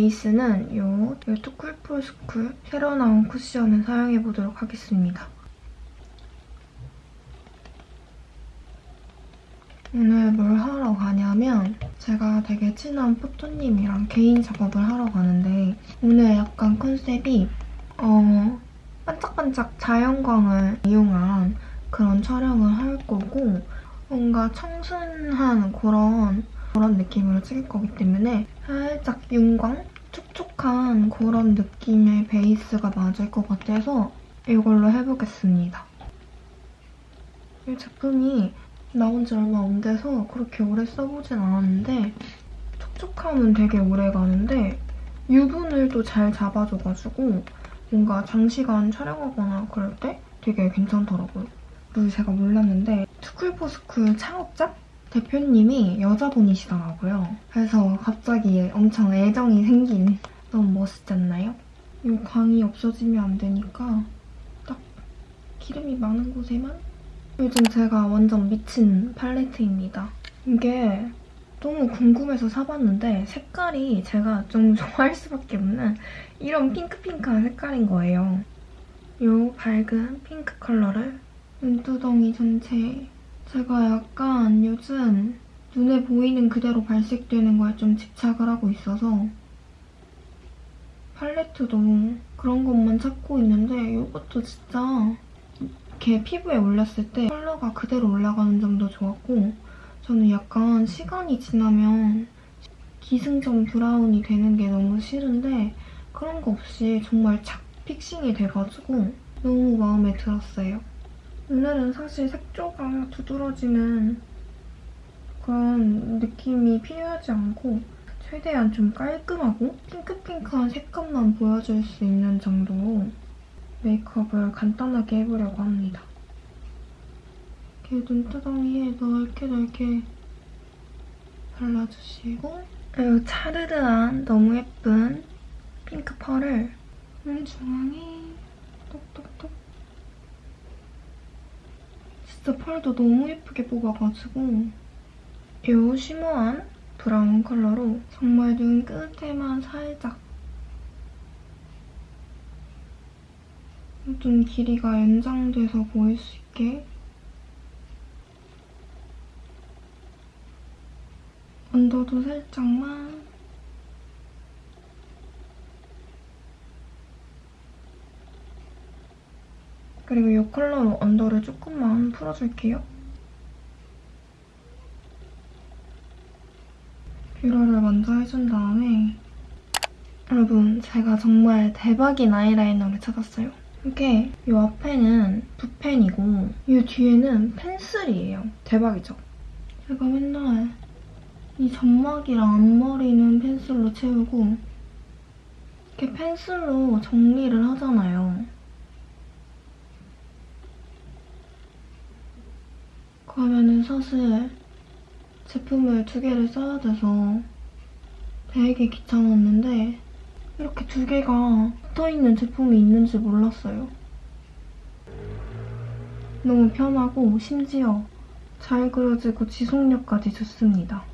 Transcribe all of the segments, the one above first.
베이스는 이 뚜쿨풀스쿨 새로 나온 쿠션을 사용해보도록 하겠습니다. 오늘 뭘 하러 가냐면 제가 되게 친한 포토님이랑 개인 작업을 하러 가는데 오늘 약간 컨셉이 어 반짝반짝 자연광을 이용한 그런 촬영을 할 거고 뭔가 청순한 그런 그런 느낌으로 찍을 거기 때문에 살짝 윤광? 촉촉한 그런 느낌의 베이스가 맞을 것 같아서 이걸로 해보겠습니다. 이 제품이 나온 지 얼마 안 돼서 그렇게 오래 써보진 않았는데 촉촉함은 되게 오래 가는데 유분을 또 잘 잡아줘가지고 뭔가 장시간 촬영하거나 그럴 때 되게 괜찮더라고요. 제가 몰랐는데 투쿨포스쿨 창업자 대표님이 여자분이시더라고요. 그래서 갑자기 엄청 애정이 생긴 너무 멋있지 않나요? 이 광이 없어지면 안 되니까 딱 기름이 많은 곳에만 요즘 제가 완전 미친 팔레트입니다. 이게 너무 궁금해서 사봤는데 색깔이 제가 좀 좋아할 수밖에 없는 이런 핑크핑크한 색깔인 거예요. 이 밝은 핑크 컬러를 눈두덩이 전체에 제가 약간 요즘 눈에 보이는 그대로 발색되는 거에 좀 집착을 하고 있어서 팔레트도 그런 것만 찾고 있는데 이것도 진짜 이렇게 피부에 올렸을 때 컬러가 그대로 올라가는 점도 좋았고 저는 약간 시간이 지나면 기승전 브라운이 되는 게 너무 싫은데 그런 거 없이 정말 착 픽싱이 돼가지고 너무 마음에 들었어요. 오늘은 사실 색조가 두드러지는 그런 느낌이 필요하지 않고 최대한 좀 깔끔하고 핑크핑크한 색감만 보여줄 수 있는 정도로 메이크업을 간단하게 해보려고 합니다. 이렇게 눈두덩이에 넓게 넓게 발라주시고 그리고 차르르한 너무 예쁜 핑크 펄을 눈 중앙에 진짜 펄도 너무 예쁘게 뽑아가지고 이 쉬머한 브라운 컬러로 정말 눈 끝에만 살짝 눈 길이가 연장돼서 보일 수 있게 언더도 살짝만 그리고 이 컬러로 언더를 조금만 풀어줄게요. 뷰러를 먼저 해준 다음에 여러분 제가 정말 대박인 아이라이너를 찾았어요. 이게 이 앞에는 붓펜이고 이 뒤에는 펜슬이에요. 대박이죠? 제가 맨날 이 점막이랑 앞머리는 펜슬로 채우고 이렇게 펜슬로 정리를 하잖아요. 그러면은 사실 제품을 두 개를 써야 돼서 되게 귀찮았는데 이렇게 두 개가 붙어있는 제품이 있는지 몰랐어요. 너무 편하고 심지어 잘 그려지고 지속력까지 좋습니다.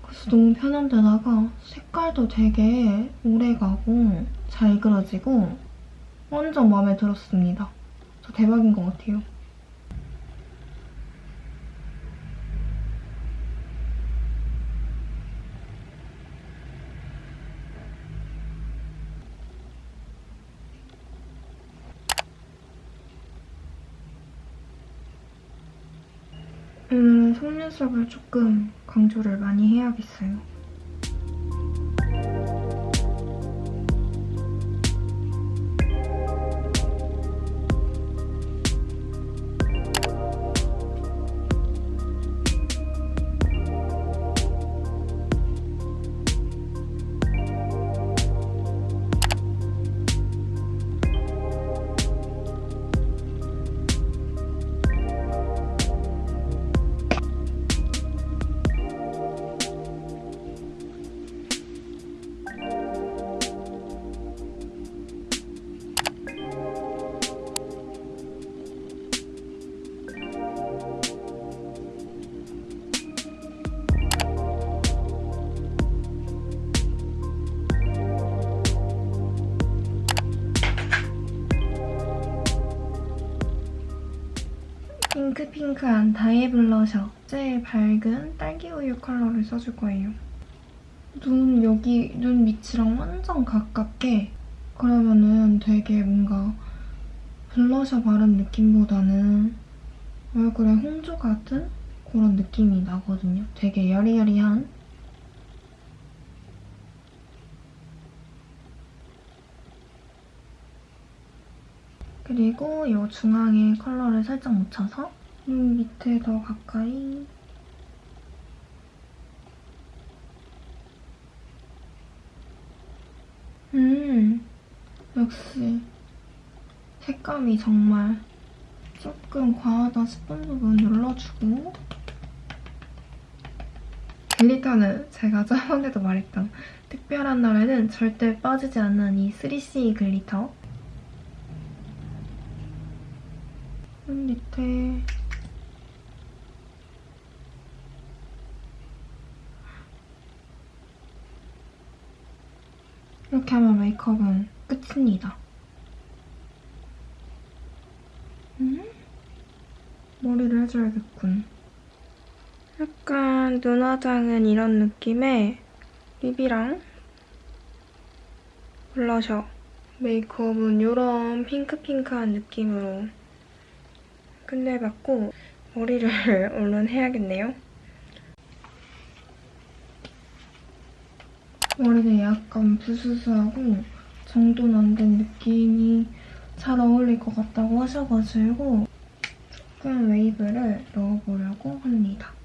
그래서 너무 편한 데다가 색깔도 되게 오래가고 잘 그려지고 완전 마음에 들었습니다. 저 대박인 것 같아요. 오늘은 속눈썹을 조금 강조를 많이 해야겠어요. 제일 밝은 딸기 우유 컬러를 써줄 거예요. 눈 여기 눈 밑이랑 완전 가깝게 그러면은 되게 뭔가 블러셔 바른 느낌보다는 얼굴에 홍조 같은 그런 느낌이 나거든요. 되게 여리여리한 그리고 이 중앙에 컬러를 살짝 묻혀서 눈 밑에 더 가까이. 음 역시 색감이 정말 조금 과하다 싶은 부분 눌러주고. 글리터는 제가 저번에도 말했던 특별한 날에는 절대 빠지지 않는 이 3CE 글리터. 눈 밑에 이렇게 하면 메이크업은 끝입니다. 음? 머리를 해줘야겠군. 약간 눈화장은 이런 느낌의 립이랑 블러셔 메이크업은 이런 핑크핑크한 느낌으로 끝내봤고 머리를 얼른 해야겠네요. 머리는 약간 부스스하고 정돈 안 된 느낌이 잘 어울릴 것 같다고 하셔가지고 조금 웨이브를 넣어보려고 합니다.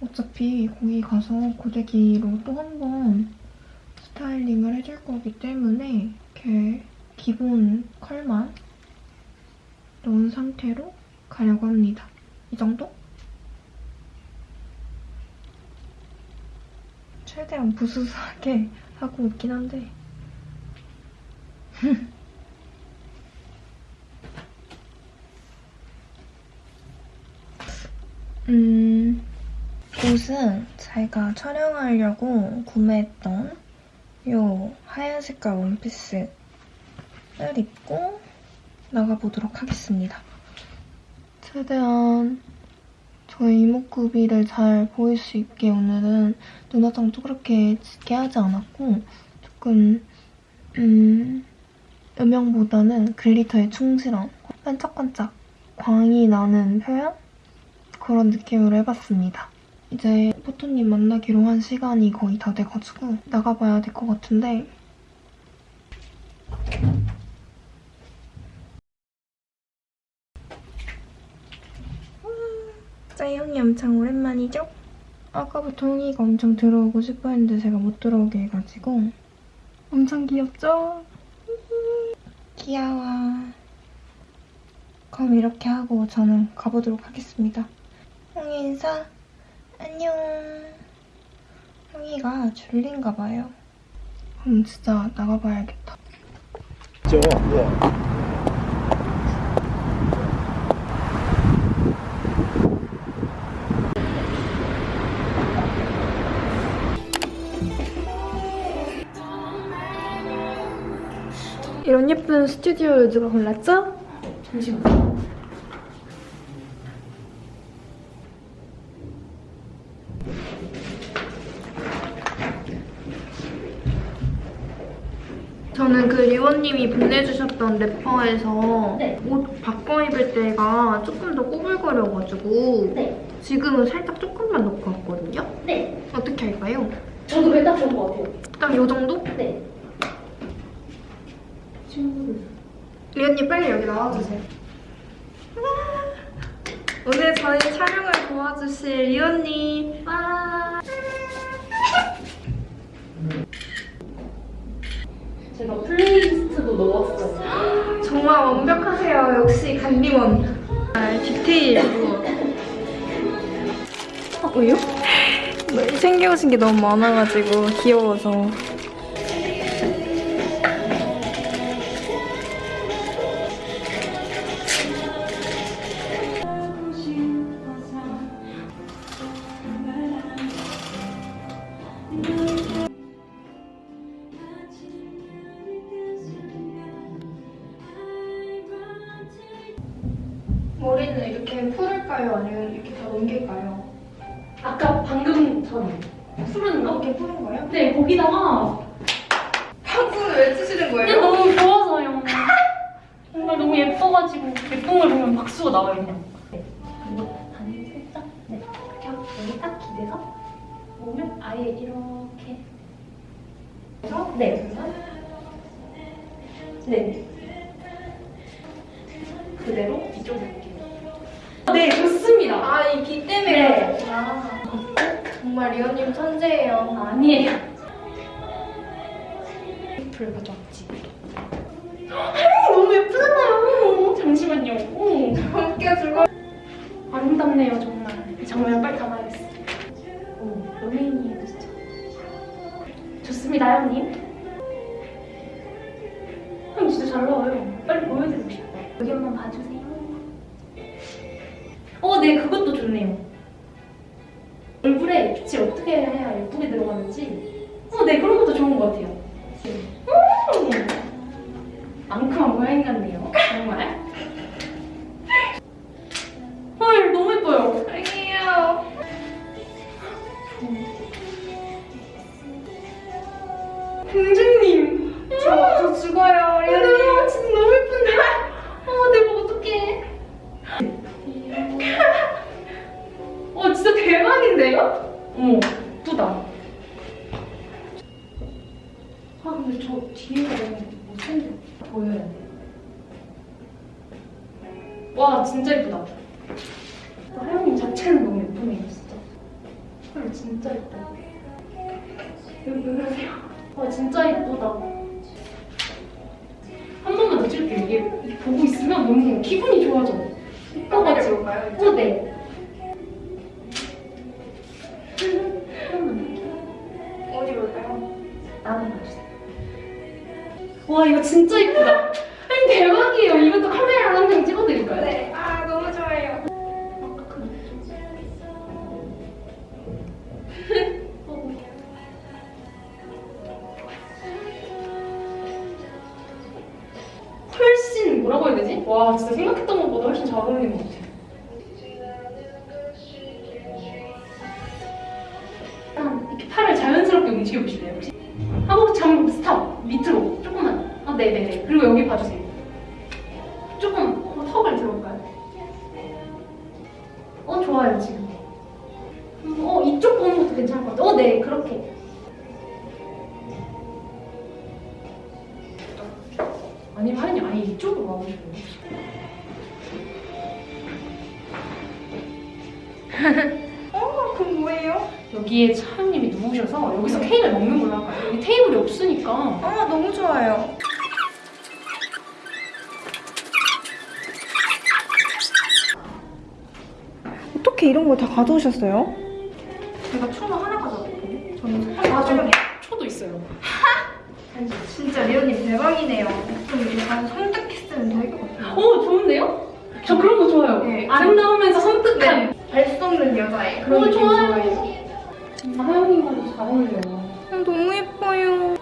어차피 거기 가서 고데기로 또 한 번 스타일링을 해줄 거기 때문에 이렇게 기본 컬만 넣은 상태로 가려고 합니다. 이 정도? 최대한 부스스하게 하고 있긴 한데 음... 옷은 제가 촬영하려고 구매했던 이 하얀 색깔 원피스를 입고 나가보도록 하겠습니다. 최대한 저의 이목구비를 잘 보일 수 있게 오늘은 눈화장도 그렇게 짙게 하지 않았고 조금 음, 음영보다는 글리터에 충실한 반짝반짝 광이 나는 표현? 그런 느낌으로 해봤습니다. 이제 포토님 만나기로 한 시간이 거의 다 돼가지고 나가봐야 될 것 같은데. 짜영이 엄청 오랜만이죠? 아까부터 홍이가 엄청 들어오고 싶어 했는데 제가 못 들어오게 해가지고. 엄청 귀엽죠? 귀여워. 그럼 이렇게 하고 저는 가보도록 하겠습니다. 홍이 인사 안녕. 형이가 졸린가 봐요. 그럼 진짜 나가봐야겠다. 죠 예. 이런 예쁜 스튜디오를 누가 골랐죠? 잠시만. 저는 그 리원님이 보내주셨던 래퍼에서 네. 옷 바꿔 입을 때가 조금 더 꾸불거려가지고 네. 지금은 살짝 조금만 넣고 왔거든요? 네. 어떻게 할까요? 저도 그게 딱 좋은 것 같아요. 딱 이 정도? 네. 친구들. 리언니 빨리 여기 나와주세요. 오늘 저희 촬영을 도와주실 리언니. 와. 제가 플레이리스트도 넣었어요. 정말 완벽하세요. 역시 간디원. 아, 디테일로. 어, 왜요? 챙겨오신 게 너무 많아가지고 귀여워서. 다 넘길까요? 아까 방금 전에 술은 거? 이렇게 푸는 거예요? 네, 거기다가 방구는 왜 치시는 근데 너무 좋아서요. 정말 너무 예뻐가지고 예쁜 걸 보면 박수가 나와요 그냥. 네, 그리고 반 살짝 네 이렇게 하고 여기 딱 기대서 몸을 아예 이렇게 네 그래서 네 그대로 이쪽으로. 네 아, 이비 때문에 네. 그렇구나. 정말 리언님 천재예요. 아니에요. 불 가져왔지. 너무 예쁘잖아요. 잠시만요. 오, 함께 즐거 아름답네요 정말. 이 장면 빨리 담 고양이 같네요. 정말. 자체는 너무 예쁘네요, 진짜. 헐, 진짜 예뻐. 여기 왜 그러세요? 와, 진짜 예쁘다. 한 번만 더 찍을게요. 이게 보고 있으면 너무 기분이 좋아져. 찍을까요? 어, 네. 어디 볼까요? 나는 봐주세요. 와, 이거 진짜 예쁘다. 와 진짜 생각했던 것보다 훨씬 잘 어울리는 것 같아요. 아니 하연이 아예 이쪽으로 와보시면 어, 그건 뭐예요? 여기에 차장님이 누우셔서 여기서 케이크를 먹는 걸로 할까요? 여기 테이블이 없으니까 아, 너무 좋아요. 어떻게 이런 걸 다 가져오셨어요? 제가 초로 하나 가져왔거든요. 저는 아, 저- 초도 있어요. 진짜 리언님 대박이네요. 좀 약간 것 같아요. 오 좋은데요? 저 그런 거 좋아요. 네. 아름다우면서 섬뜩한. 발수 없는 여자애 그런 오 느낌 좋아요. 좋아해요. 하영이가 잘 어울려요. 너무 예뻐요.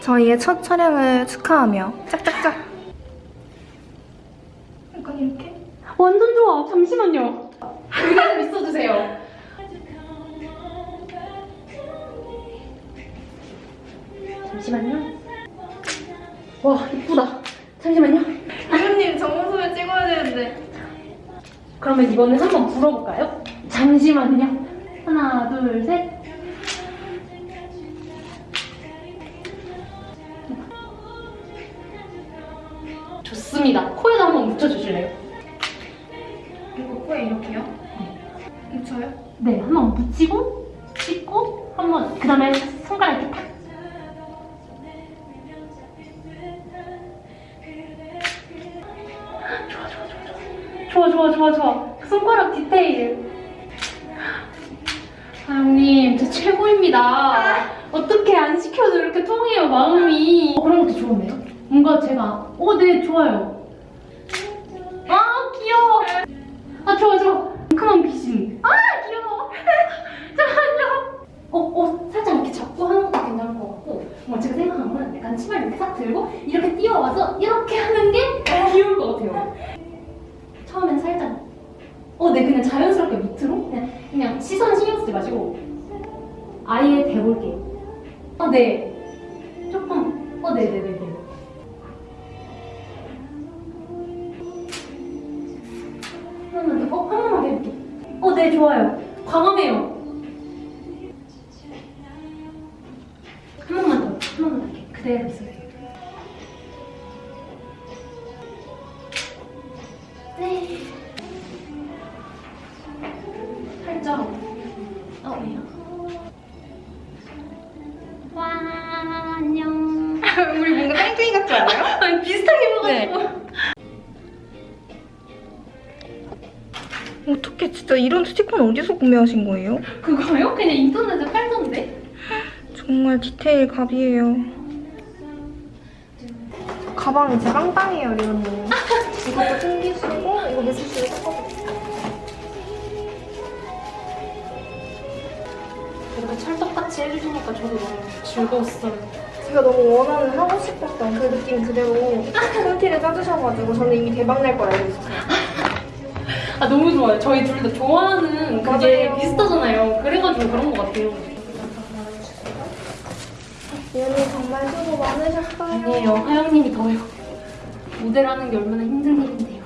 저희의 첫 촬영을 축하하며 짝짝짝. 약간 이렇게? 완전 좋아. 잠시만요. 여기 좀 있어주세요. 잠시만요. 와 이쁘다 잠시만요 대표님 정수를 찍어야 되는데 그러면 이번엔 한번 불어볼까요? 잠시만요 하나 둘셋 좋습니다 코에도 한번 묻혀주실래요? 이거 코에 이렇게요? 네. 묻혀요? 네 한번 묻히고 뭔가 제가 어 네 좋아요. 아 귀여워. 아 좋아 좋아. 그만 귀신. 아 귀여워. 잠깐만요. 어, 어, 살짝 이렇게 잡고 하는 것도 괜찮을 것 같고, 뭐 제가 생각한 거는 약간 치마를 이렇게 싹 들고 이렇게 뛰어와서 이렇게 하는 게 귀여울 것 같아요. 처음엔 살짝, 어, 네, 그냥 자연스럽게 밑으로 그냥, 그냥 시선 신경 쓰지 마시고 아예 대볼게요. 어, 네, 조금, 어, 네, 네, 네, 네. 네, 좋아요. 광범해요. 한 번만 더, 한 번만 더. 그대로 있어요. 스티커는 어디서 구매하신 거예요? 그거요? 그냥 인터넷에 팔던데? 정말 디테일 갑이에요. 가방이 진짜 빵빵해요, 리언님. 이것도 챙기시고, 이거 메시지로 섞어주세요. 이렇게 찰떡같이 해주시니까 저도 너무 즐거웠어요. 제가 너무 원하는 하고 싶었던 그 느낌 그대로 콘티를 짜주셔가지고 저는 이미 대박 날 걸 알고 있었어요. 아 너무 좋아요. 저희 둘 다 좋아하는 그게 맞아요. 비슷하잖아요. 그래가지고 그런 것 같아요. 리언님 정말 수고 많으셨어요. 아니에요. 하영님이 더요. 모델하는 게 얼마나 힘든 일인데요.